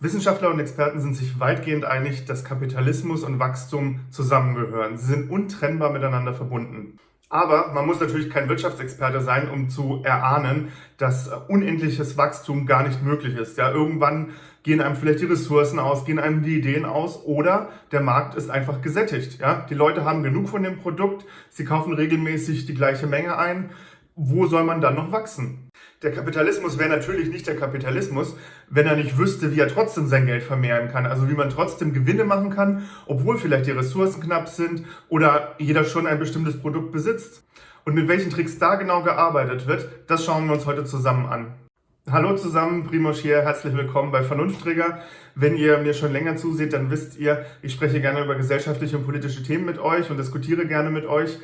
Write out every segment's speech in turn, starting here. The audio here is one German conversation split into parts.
Wissenschaftler und Experten sind sich weitgehend einig, dass Kapitalismus und Wachstum zusammengehören. Sie sind untrennbar miteinander verbunden. Aber man muss natürlich kein Wirtschaftsexperte sein, um zu erahnen, dass unendliches Wachstum gar nicht möglich ist. Ja, irgendwann gehen einem vielleicht die Ressourcen aus, gehen einem die Ideen aus oder der Markt ist einfach gesättigt. Ja, die Leute haben genug von dem Produkt, sie kaufen regelmäßig die gleiche Menge ein. Wo soll man dann noch wachsen? Der Kapitalismus wäre natürlich nicht der Kapitalismus, wenn er nicht wüsste, wie er trotzdem sein Geld vermehren kann. Also wie man trotzdem Gewinne machen kann, obwohl vielleicht die Ressourcen knapp sind oder jeder schon ein bestimmtes Produkt besitzt. Und mit welchen Tricks da genau gearbeitet wird, das schauen wir uns heute zusammen an. Hallo zusammen, Primoz hier, herzlich willkommen bei Vernunftträger. Wenn ihr mir schon länger zuseht, dann wisst ihr, ich spreche gerne über gesellschaftliche und politische Themen mit euch und diskutiere gerne mit euch.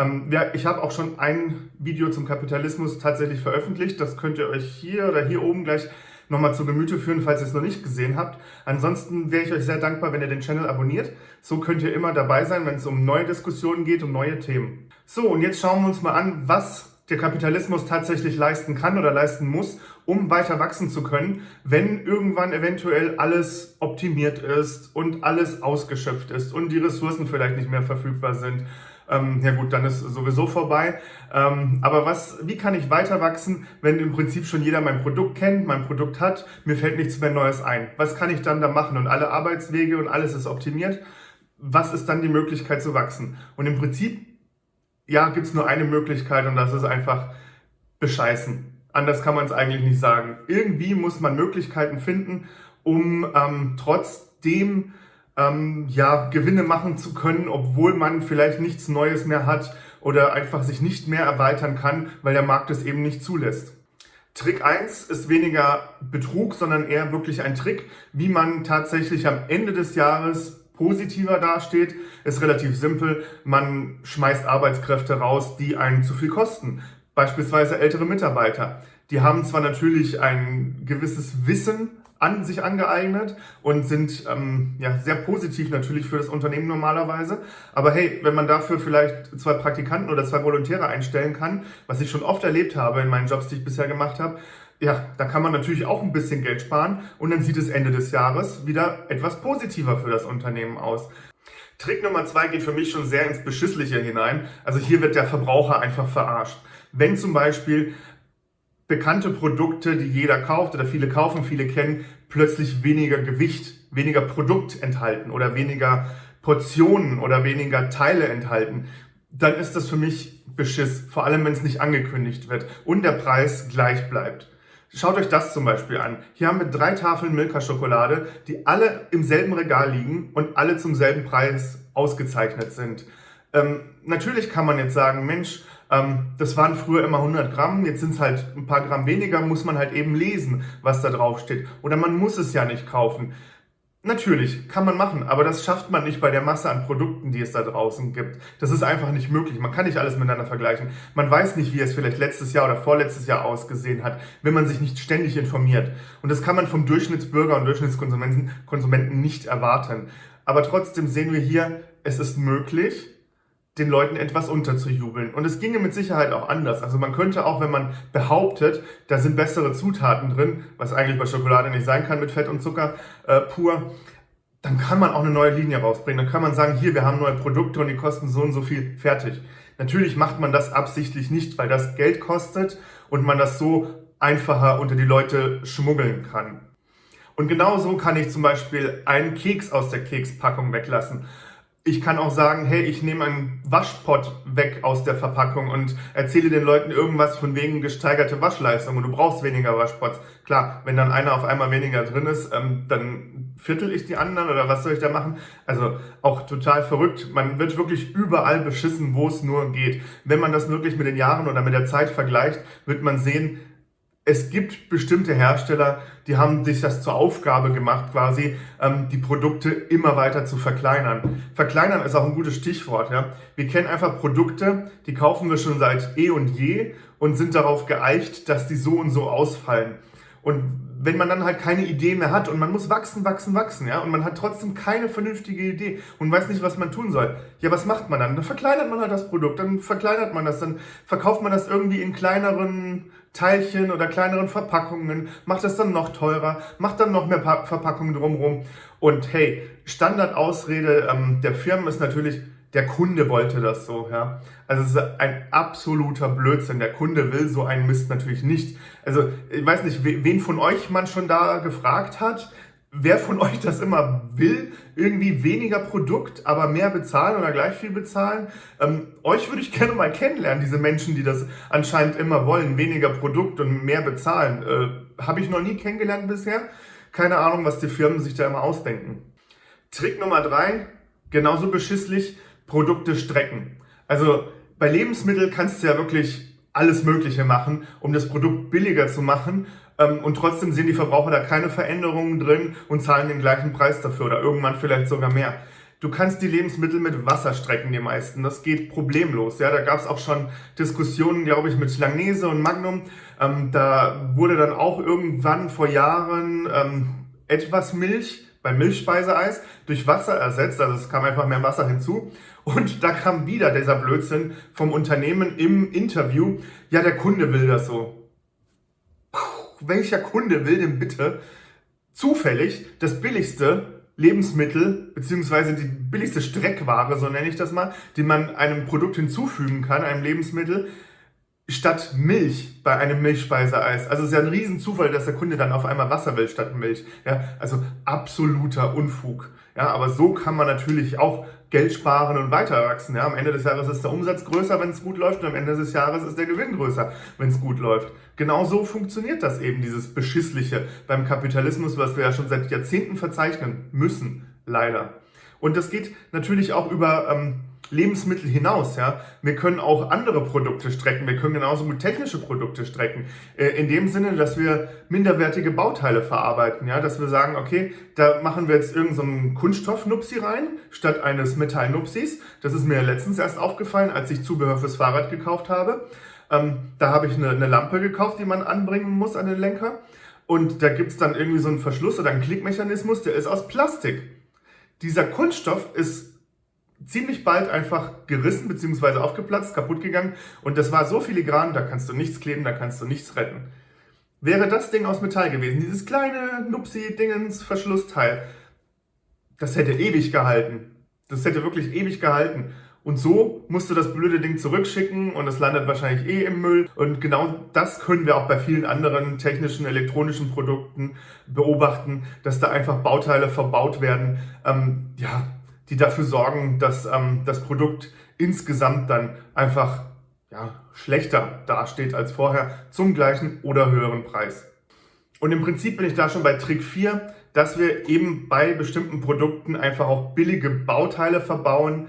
Ähm, ja, ich habe auch schon ein Video zum Kapitalismus tatsächlich veröffentlicht. Das könnt ihr euch hier oder hier oben gleich nochmal zu Gemüte führen, falls ihr es noch nicht gesehen habt. Ansonsten wäre ich euch sehr dankbar, wenn ihr den Channel abonniert. So könnt ihr immer dabei sein, wenn es um neue Diskussionen geht, um neue Themen. So, und jetzt schauen wir uns mal an, was der Kapitalismus tatsächlich leisten kann oder leisten muss, um weiter wachsen zu können, wenn irgendwann eventuell alles optimiert ist und alles ausgeschöpft ist und die Ressourcen vielleicht nicht mehr verfügbar sind ähm, ja gut, dann ist sowieso vorbei. Ähm, aber was, wie kann ich weiter wachsen, wenn im Prinzip schon jeder mein Produkt kennt, mein Produkt hat, mir fällt nichts mehr Neues ein? Was kann ich dann da machen? Und alle Arbeitswege und alles ist optimiert. Was ist dann die Möglichkeit zu wachsen? Und im Prinzip, ja, gibt es nur eine Möglichkeit und das ist einfach bescheißen. Anders kann man es eigentlich nicht sagen. Irgendwie muss man Möglichkeiten finden, um ähm, trotzdem ähm, ja, Gewinne machen zu können, obwohl man vielleicht nichts Neues mehr hat oder einfach sich nicht mehr erweitern kann, weil der Markt es eben nicht zulässt. Trick 1 ist weniger Betrug, sondern eher wirklich ein Trick, wie man tatsächlich am Ende des Jahres positiver dasteht, ist relativ simpel. Man schmeißt Arbeitskräfte raus, die einen zu viel kosten. Beispielsweise ältere Mitarbeiter. Die haben zwar natürlich ein gewisses Wissen an sich angeeignet und sind ähm, ja, sehr positiv natürlich für das Unternehmen normalerweise. Aber hey, wenn man dafür vielleicht zwei Praktikanten oder zwei Volontäre einstellen kann, was ich schon oft erlebt habe in meinen Jobs, die ich bisher gemacht habe, ja, da kann man natürlich auch ein bisschen Geld sparen und dann sieht es Ende des Jahres wieder etwas positiver für das Unternehmen aus. Trick Nummer zwei geht für mich schon sehr ins Beschissliche hinein. Also hier wird der Verbraucher einfach verarscht. Wenn zum Beispiel bekannte Produkte, die jeder kauft oder viele kaufen, viele kennen, plötzlich weniger Gewicht, weniger Produkt enthalten oder weniger Portionen oder weniger Teile enthalten, dann ist das für mich Beschiss, vor allem wenn es nicht angekündigt wird und der Preis gleich bleibt. Schaut euch das zum Beispiel an. Hier haben wir drei Tafeln Milka-Schokolade, die alle im selben Regal liegen und alle zum selben Preis ausgezeichnet sind. Ähm, natürlich kann man jetzt sagen, Mensch, das waren früher immer 100 Gramm, jetzt sind es halt ein paar Gramm weniger, muss man halt eben lesen, was da drauf steht. Oder man muss es ja nicht kaufen. Natürlich, kann man machen, aber das schafft man nicht bei der Masse an Produkten, die es da draußen gibt. Das ist einfach nicht möglich. Man kann nicht alles miteinander vergleichen. Man weiß nicht, wie es vielleicht letztes Jahr oder vorletztes Jahr ausgesehen hat, wenn man sich nicht ständig informiert. Und das kann man vom Durchschnittsbürger und Durchschnittskonsumenten Konsumenten nicht erwarten. Aber trotzdem sehen wir hier, es ist möglich, den Leuten etwas unterzujubeln. Und es ginge mit Sicherheit auch anders. Also man könnte auch, wenn man behauptet, da sind bessere Zutaten drin, was eigentlich bei Schokolade nicht sein kann mit Fett und Zucker äh, pur, dann kann man auch eine neue Linie rausbringen. Dann kann man sagen, hier, wir haben neue Produkte und die kosten so und so viel, fertig. Natürlich macht man das absichtlich nicht, weil das Geld kostet und man das so einfacher unter die Leute schmuggeln kann. Und genauso kann ich zum Beispiel einen Keks aus der Kekspackung weglassen ich kann auch sagen, hey, ich nehme einen Waschpott weg aus der Verpackung und erzähle den Leuten irgendwas von wegen gesteigerte Waschleistung und du brauchst weniger Waschpots. Klar, wenn dann einer auf einmal weniger drin ist, ähm, dann viertel ich die anderen oder was soll ich da machen? Also auch total verrückt. Man wird wirklich überall beschissen, wo es nur geht. Wenn man das wirklich mit den Jahren oder mit der Zeit vergleicht, wird man sehen, es gibt bestimmte Hersteller, die haben sich das zur Aufgabe gemacht, quasi ähm, die Produkte immer weiter zu verkleinern. Verkleinern ist auch ein gutes Stichwort. Ja? Wir kennen einfach Produkte, die kaufen wir schon seit eh und je und sind darauf geeicht, dass die so und so ausfallen. Und wenn man dann halt keine Idee mehr hat und man muss wachsen, wachsen, wachsen, ja, und man hat trotzdem keine vernünftige Idee und weiß nicht, was man tun soll, ja, was macht man dann? Dann verkleinert man halt das Produkt, dann verkleinert man das, dann verkauft man das irgendwie in kleineren Teilchen oder kleineren Verpackungen, macht das dann noch teurer, macht dann noch mehr pa Verpackungen drumherum. Und hey, Standardausrede ähm, der Firmen ist natürlich, der Kunde wollte das so, ja. Also es ist ein absoluter Blödsinn. Der Kunde will so einen Mist natürlich nicht. Also ich weiß nicht, wen von euch man schon da gefragt hat, wer von euch das immer will, irgendwie weniger Produkt, aber mehr bezahlen oder gleich viel bezahlen. Ähm, euch würde ich gerne mal kennenlernen, diese Menschen, die das anscheinend immer wollen, weniger Produkt und mehr bezahlen. Äh, Habe ich noch nie kennengelernt bisher. Keine Ahnung, was die Firmen sich da immer ausdenken. Trick Nummer drei, genauso beschisslich, Produkte strecken. Also bei Lebensmitteln kannst du ja wirklich alles Mögliche machen, um das Produkt billiger zu machen. Ähm, und trotzdem sehen die Verbraucher da keine Veränderungen drin und zahlen den gleichen Preis dafür oder irgendwann vielleicht sogar mehr. Du kannst die Lebensmittel mit Wasser strecken, die meisten. Das geht problemlos. Ja, da gab es auch schon Diskussionen, glaube ich, mit Langnese und Magnum. Ähm, da wurde dann auch irgendwann vor Jahren ähm, etwas Milch beim Milchspeiseeis durch Wasser ersetzt. Also es kam einfach mehr Wasser hinzu. Und da kam wieder dieser Blödsinn vom Unternehmen im Interview. Ja, der Kunde will das so. Puh, welcher Kunde will denn bitte zufällig das billigste Lebensmittel beziehungsweise die billigste Streckware, so nenne ich das mal, die man einem Produkt hinzufügen kann, einem Lebensmittel, statt Milch bei einem Milchspeiseeis. Also es ist ja ein Riesenzufall, dass der Kunde dann auf einmal Wasser will statt Milch. Ja, also absoluter Unfug. Ja, aber so kann man natürlich auch Geld sparen und weiter wachsen. Ja, am Ende des Jahres ist der Umsatz größer, wenn es gut läuft, und am Ende des Jahres ist der Gewinn größer, wenn es gut läuft. Genau so funktioniert das eben, dieses Beschissliche beim Kapitalismus, was wir ja schon seit Jahrzehnten verzeichnen müssen, leider. Und das geht natürlich auch über ähm, Lebensmittel hinaus. Ja? Wir können auch andere Produkte strecken. Wir können genauso gut technische Produkte strecken. Äh, in dem Sinne, dass wir minderwertige Bauteile verarbeiten. Ja? Dass wir sagen, okay, da machen wir jetzt irgendeinen so Kunststoff-Nupsi rein, statt eines Metall-Nupsis. Das ist mir letztens erst aufgefallen, als ich Zubehör fürs Fahrrad gekauft habe. Ähm, da habe ich eine, eine Lampe gekauft, die man anbringen muss an den Lenker. Und da gibt es dann irgendwie so einen Verschluss oder einen Klickmechanismus, der ist aus Plastik. Dieser Kunststoff ist ziemlich bald einfach gerissen bzw. aufgeplatzt, kaputt gegangen und das war so filigran, da kannst du nichts kleben, da kannst du nichts retten. Wäre das Ding aus Metall gewesen, dieses kleine Nupsi-Dingens-Verschlussteil, das hätte ewig gehalten. Das hätte wirklich ewig gehalten. Und so musst du das blöde Ding zurückschicken und es landet wahrscheinlich eh im Müll. Und genau das können wir auch bei vielen anderen technischen, elektronischen Produkten beobachten, dass da einfach Bauteile verbaut werden. Ähm, ja, die dafür sorgen, dass ähm, das Produkt insgesamt dann einfach ja, schlechter dasteht als vorher zum gleichen oder höheren Preis. Und im Prinzip bin ich da schon bei Trick 4, dass wir eben bei bestimmten Produkten einfach auch billige Bauteile verbauen,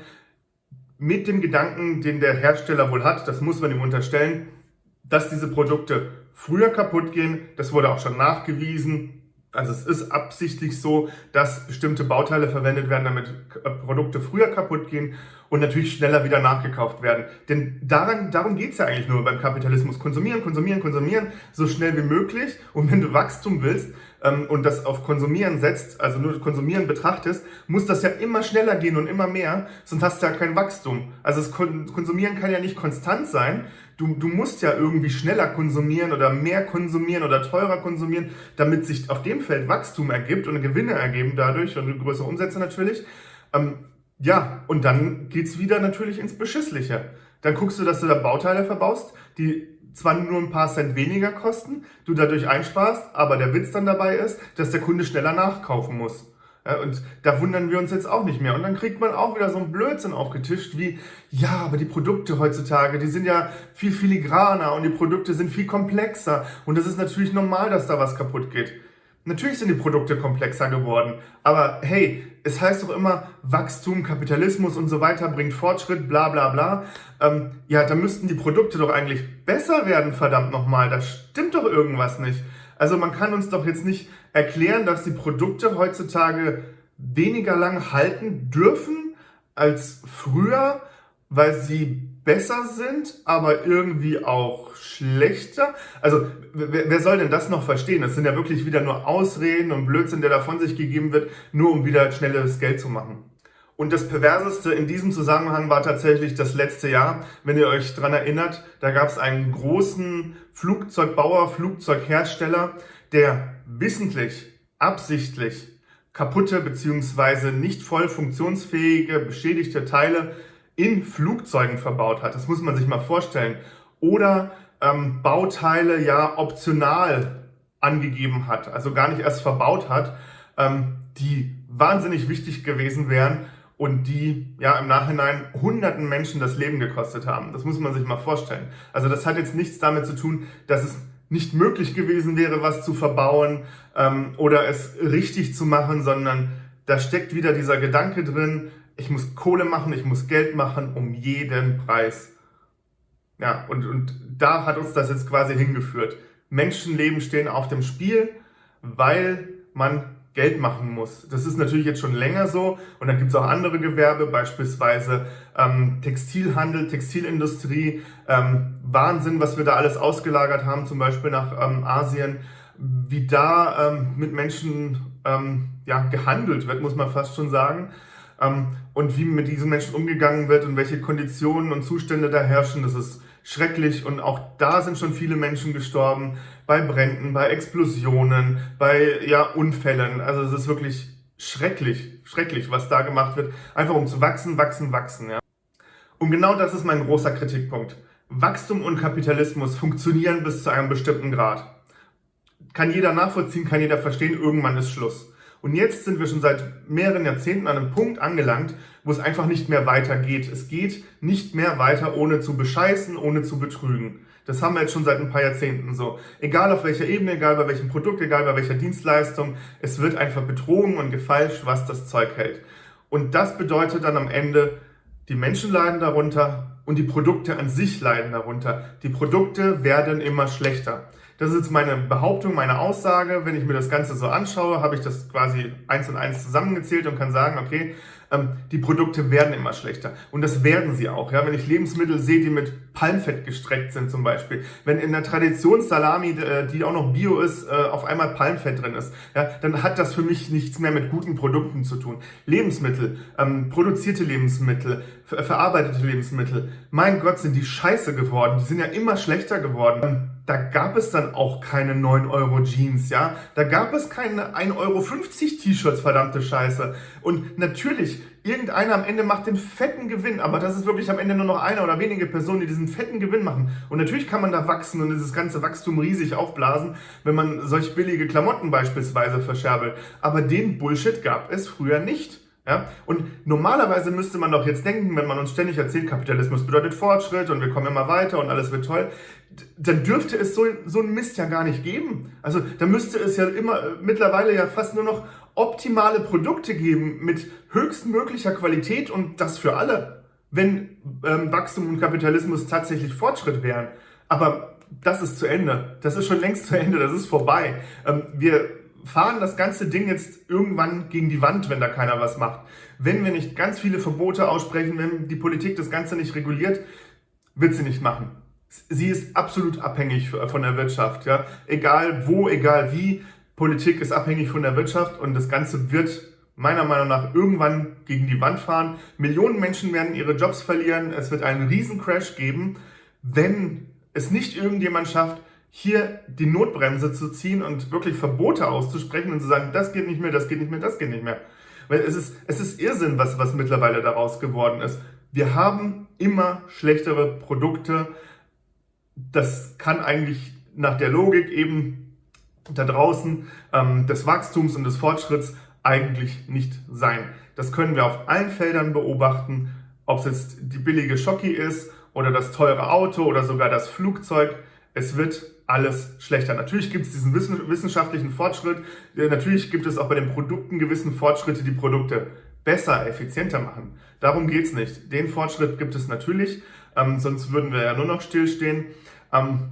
mit dem Gedanken, den der Hersteller wohl hat, das muss man ihm unterstellen, dass diese Produkte früher kaputt gehen. Das wurde auch schon nachgewiesen. Also es ist absichtlich so, dass bestimmte Bauteile verwendet werden, damit Produkte früher kaputt gehen und natürlich schneller wieder nachgekauft werden. Denn daran, darum geht's ja eigentlich nur beim Kapitalismus. Konsumieren, konsumieren, konsumieren, so schnell wie möglich. Und wenn du Wachstum willst ähm, und das auf Konsumieren setzt, also nur Konsumieren betrachtest, muss das ja immer schneller gehen und immer mehr, sonst hast du ja kein Wachstum. Also das Konsumieren kann ja nicht konstant sein. Du, du musst ja irgendwie schneller konsumieren oder mehr konsumieren oder teurer konsumieren, damit sich auf dem Feld Wachstum ergibt und Gewinne ergeben dadurch und größere Umsätze natürlich. Ähm, ja, und dann geht's wieder natürlich ins Beschissliche. Dann guckst du, dass du da Bauteile verbaust, die zwar nur ein paar Cent weniger kosten, du dadurch einsparst, aber der Witz dann dabei ist, dass der Kunde schneller nachkaufen muss. Ja, und da wundern wir uns jetzt auch nicht mehr. Und dann kriegt man auch wieder so einen Blödsinn aufgetischt wie, ja, aber die Produkte heutzutage, die sind ja viel filigraner und die Produkte sind viel komplexer. Und es ist natürlich normal, dass da was kaputt geht. Natürlich sind die Produkte komplexer geworden, aber hey, es heißt doch immer, Wachstum, Kapitalismus und so weiter bringt Fortschritt, bla bla bla. Ähm, ja, da müssten die Produkte doch eigentlich besser werden, verdammt nochmal. Da stimmt doch irgendwas nicht. Also man kann uns doch jetzt nicht erklären, dass die Produkte heutzutage weniger lang halten dürfen als früher, weil sie besser sind, aber irgendwie auch schlechter. Also wer, wer, soll denn das noch verstehen? Das sind ja wirklich wieder nur Ausreden und Blödsinn, der da von sich gegeben wird, nur um wieder schnelles Geld zu machen. Und das Perverseste in diesem Zusammenhang war tatsächlich das letzte Jahr. Wenn ihr euch dran erinnert, da gab es einen großen Flugzeugbauer, Flugzeughersteller, der wissentlich, absichtlich kaputte bzw. nicht voll funktionsfähige, beschädigte Teile in Flugzeugen verbaut hat. Das muss man sich mal vorstellen. Oder ähm, Bauteile ja optional angegeben hat, also gar nicht erst verbaut hat, ähm, die wahnsinnig wichtig gewesen wären und die ja im Nachhinein hunderten Menschen das Leben gekostet haben. Das muss man sich mal vorstellen. Also das hat jetzt nichts damit zu tun, dass es nicht möglich gewesen wäre, was zu verbauen ähm, oder es richtig zu machen, sondern da steckt wieder dieser Gedanke drin, ich muss Kohle machen, ich muss Geld machen um jeden Preis. Ja, und, und da hat uns das jetzt quasi hingeführt. Menschenleben stehen auf dem Spiel, weil man Geld machen muss. Das ist natürlich jetzt schon länger so und dann gibt es auch andere Gewerbe, beispielsweise ähm, Textilhandel, Textilindustrie, ähm, Wahnsinn, was wir da alles ausgelagert haben, zum Beispiel nach ähm, Asien, wie da ähm, mit Menschen ähm, ja, gehandelt wird, muss man fast schon sagen. Ähm, und wie mit diesen Menschen umgegangen wird und welche Konditionen und Zustände da herrschen, das ist schrecklich und auch da sind schon viele Menschen gestorben, bei Bränden, bei Explosionen, bei ja, Unfällen. Also es ist wirklich schrecklich, schrecklich, was da gemacht wird, einfach um zu wachsen, wachsen, wachsen. Ja. Und genau das ist mein großer Kritikpunkt. Wachstum und Kapitalismus funktionieren bis zu einem bestimmten Grad. Kann jeder nachvollziehen, kann jeder verstehen, irgendwann ist Schluss. Und jetzt sind wir schon seit mehreren Jahrzehnten an einem Punkt angelangt, wo es einfach nicht mehr weitergeht. Es geht nicht mehr weiter, ohne zu bescheißen, ohne zu betrügen. Das haben wir jetzt schon seit ein paar Jahrzehnten so. Egal auf welcher Ebene, egal bei welchem Produkt, egal bei welcher Dienstleistung, es wird einfach betrogen und gefalscht, was das Zeug hält. Und das bedeutet dann am Ende, die Menschen leiden darunter und die Produkte an sich leiden darunter. Die Produkte werden immer schlechter. Das ist jetzt meine Behauptung, meine Aussage. Wenn ich mir das Ganze so anschaue, habe ich das quasi eins und eins zusammengezählt und kann sagen, okay, ähm, die Produkte werden immer schlechter. Und das werden sie auch. Ja? Wenn ich Lebensmittel sehe, die mit Palmfett gestreckt sind zum Beispiel, wenn in der Traditionssalami, äh, die auch noch Bio ist, äh, auf einmal Palmfett drin ist, ja, dann hat das für mich nichts mehr mit guten Produkten zu tun. Lebensmittel, ähm, produzierte Lebensmittel, ver verarbeitete Lebensmittel, mein Gott, sind die scheiße geworden. Die sind ja immer schlechter geworden da gab es dann auch keine 9 Euro Jeans, ja. Da gab es keine 1,50 Euro T-Shirts, verdammte Scheiße. Und natürlich, irgendeiner am Ende macht den fetten Gewinn, aber das ist wirklich am Ende nur noch eine oder wenige Personen, die diesen fetten Gewinn machen. Und natürlich kann man da wachsen und dieses ganze Wachstum riesig aufblasen, wenn man solch billige Klamotten beispielsweise verscherbelt. Aber den Bullshit gab es früher nicht. Ja? Und normalerweise müsste man doch jetzt denken, wenn man uns ständig erzählt, Kapitalismus bedeutet Fortschritt und wir kommen immer weiter und alles wird toll, dann dürfte es so, so einen Mist ja gar nicht geben. Also da müsste es ja immer äh, mittlerweile ja fast nur noch optimale Produkte geben mit höchstmöglicher Qualität und das für alle, wenn ähm, Wachstum und Kapitalismus tatsächlich Fortschritt wären. Aber das ist zu Ende. Das ist schon längst zu Ende. Das ist vorbei. Ähm, wir fahren das ganze Ding jetzt irgendwann gegen die Wand, wenn da keiner was macht. Wenn wir nicht ganz viele Verbote aussprechen, wenn die Politik das Ganze nicht reguliert, wird sie nicht machen. Sie ist absolut abhängig von der Wirtschaft. Ja? Egal wo, egal wie, Politik ist abhängig von der Wirtschaft und das Ganze wird meiner Meinung nach irgendwann gegen die Wand fahren. Millionen Menschen werden ihre Jobs verlieren. Es wird einen Riesencrash geben, wenn es nicht irgendjemand schafft, hier die Notbremse zu ziehen und wirklich Verbote auszusprechen und zu sagen, das geht nicht mehr, das geht nicht mehr, das geht nicht mehr. Weil es ist, es ist Irrsinn, was, was mittlerweile daraus geworden ist. Wir haben immer schlechtere Produkte. Das kann eigentlich nach der Logik eben da draußen ähm, des Wachstums und des Fortschritts eigentlich nicht sein. Das können wir auf allen Feldern beobachten, ob es jetzt die billige Schocki ist oder das teure Auto oder sogar das Flugzeug. Es wird alles schlechter. Natürlich gibt es diesen wissenschaftlichen Fortschritt, äh, natürlich gibt es auch bei den Produkten gewissen Fortschritte, die Produkte besser, effizienter machen. Darum geht es nicht. Den Fortschritt gibt es natürlich, ähm, sonst würden wir ja nur noch stillstehen. Ähm,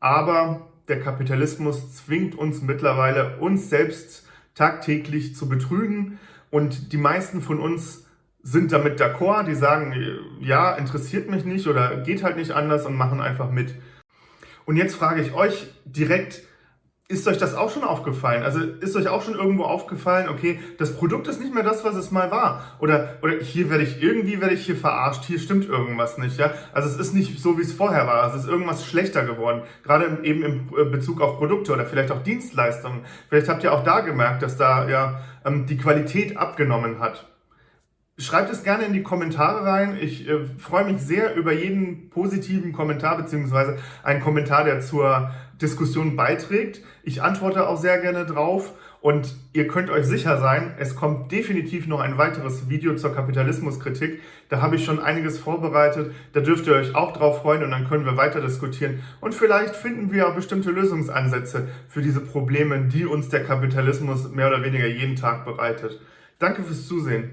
aber der Kapitalismus zwingt uns mittlerweile, uns selbst tagtäglich zu betrügen und die meisten von uns sind damit d'accord, die sagen, ja, interessiert mich nicht oder geht halt nicht anders und machen einfach mit. Und jetzt frage ich euch direkt, Ist euch das auch schon aufgefallen? Also ist euch auch schon irgendwo aufgefallen, okay, das Produkt ist nicht mehr das, was es mal war. Oder, oder hier werde ich, irgendwie werde ich hier verarscht, hier stimmt irgendwas nicht, ja. Also es ist nicht so, wie es vorher war. Es ist irgendwas schlechter geworden. Gerade eben im äh, Bezug auf Produkte oder vielleicht auch Dienstleistungen. Vielleicht habt ihr auch da gemerkt, dass da ja ähm, die Qualität abgenommen hat. Schreibt es gerne in die Kommentare rein. Ich äh, freue mich sehr über jeden positiven Kommentar beziehungsweise einen Kommentar, der zur Diskussion beiträgt. Ich antworte auch sehr gerne drauf und ihr könnt euch sicher sein, es kommt definitiv noch ein weiteres Video zur Kapitalismuskritik. Da habe ich schon einiges vorbereitet. Da dürft ihr euch auch drauf freuen und dann können wir weiter diskutieren. Und vielleicht finden wir auch bestimmte Lösungsansätze für diese Probleme, die uns der Kapitalismus mehr oder weniger jeden Tag bereitet. Danke fürs Zusehen.